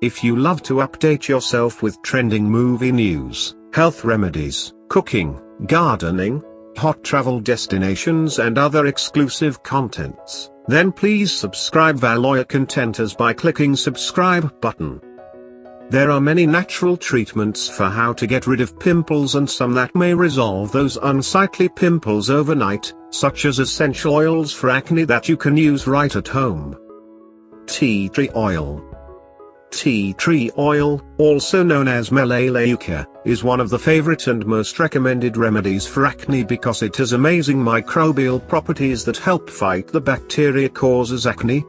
If you love to update yourself with trending movie news, health remedies, cooking, gardening, hot travel destinations and other exclusive contents, then please subscribe Valoya Contenters by clicking subscribe button. There are many natural treatments for how to get rid of pimples and some that may resolve those unsightly pimples overnight, such as essential oils for acne that you can use right at home. Tea tree oil. Tea tree oil, also known as melaleuca, is one of the favorite and most recommended remedies for acne because it has amazing microbial properties that help fight the bacteria causes acne.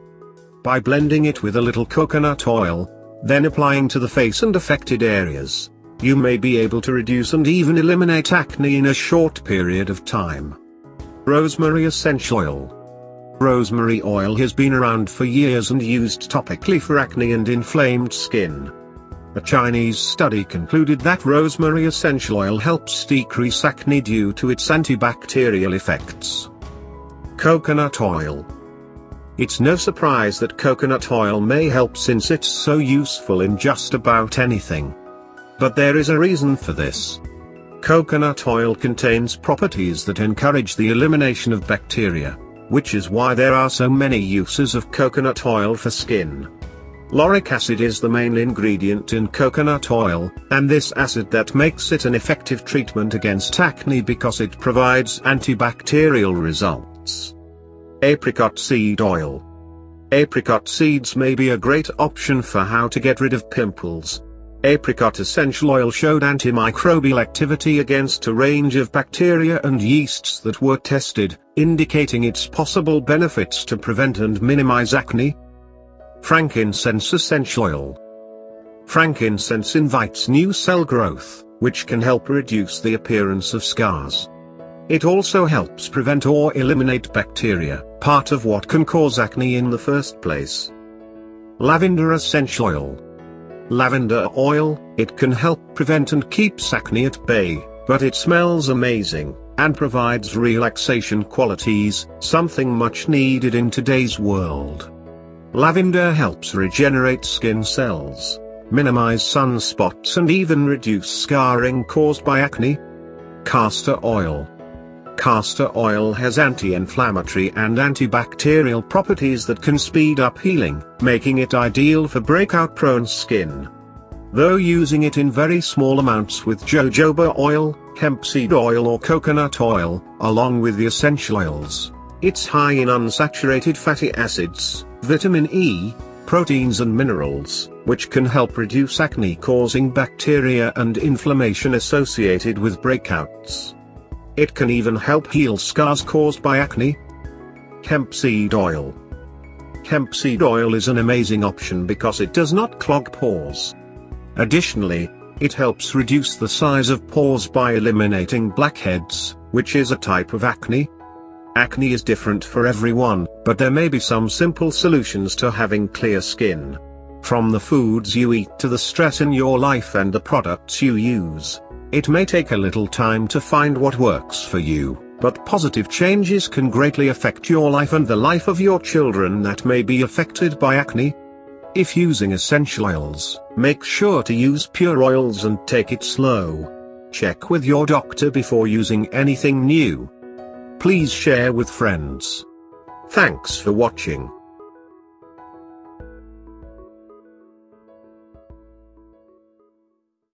By blending it with a little coconut oil, then applying to the face and affected areas, you may be able to reduce and even eliminate acne in a short period of time. Rosemary Essential Oil Rosemary oil has been around for years and used topically for acne and inflamed skin. A Chinese study concluded that rosemary essential oil helps decrease acne due to its antibacterial effects. Coconut oil it's no surprise that coconut oil may help since it's so useful in just about anything. But there is a reason for this. Coconut oil contains properties that encourage the elimination of bacteria, which is why there are so many uses of coconut oil for skin. Lauric acid is the main ingredient in coconut oil, and this acid that makes it an effective treatment against acne because it provides antibacterial results. Apricot seed oil. Apricot seeds may be a great option for how to get rid of pimples. Apricot essential oil showed antimicrobial activity against a range of bacteria and yeasts that were tested, indicating its possible benefits to prevent and minimize acne. Frankincense essential oil. Frankincense invites new cell growth, which can help reduce the appearance of scars. It also helps prevent or eliminate bacteria, part of what can cause acne in the first place. Lavender essential oil. Lavender oil, it can help prevent and keeps acne at bay, but it smells amazing, and provides relaxation qualities, something much needed in today's world. Lavender helps regenerate skin cells, minimize sunspots and even reduce scarring caused by acne. Castor oil. Castor oil has anti-inflammatory and antibacterial properties that can speed up healing, making it ideal for breakout-prone skin. Though using it in very small amounts with jojoba oil, hemp seed oil or coconut oil, along with the essential oils, it's high in unsaturated fatty acids, vitamin E, proteins and minerals, which can help reduce acne-causing bacteria and inflammation associated with breakouts. It can even help heal scars caused by acne. Hemp seed oil. Hemp seed oil is an amazing option because it does not clog pores. Additionally, it helps reduce the size of pores by eliminating blackheads, which is a type of acne. Acne is different for everyone, but there may be some simple solutions to having clear skin. From the foods you eat to the stress in your life and the products you use, it may take a little time to find what works for you, but positive changes can greatly affect your life and the life of your children that may be affected by acne. If using essential oils, make sure to use pure oils and take it slow. Check with your doctor before using anything new. Please share with friends. Thanks for watching.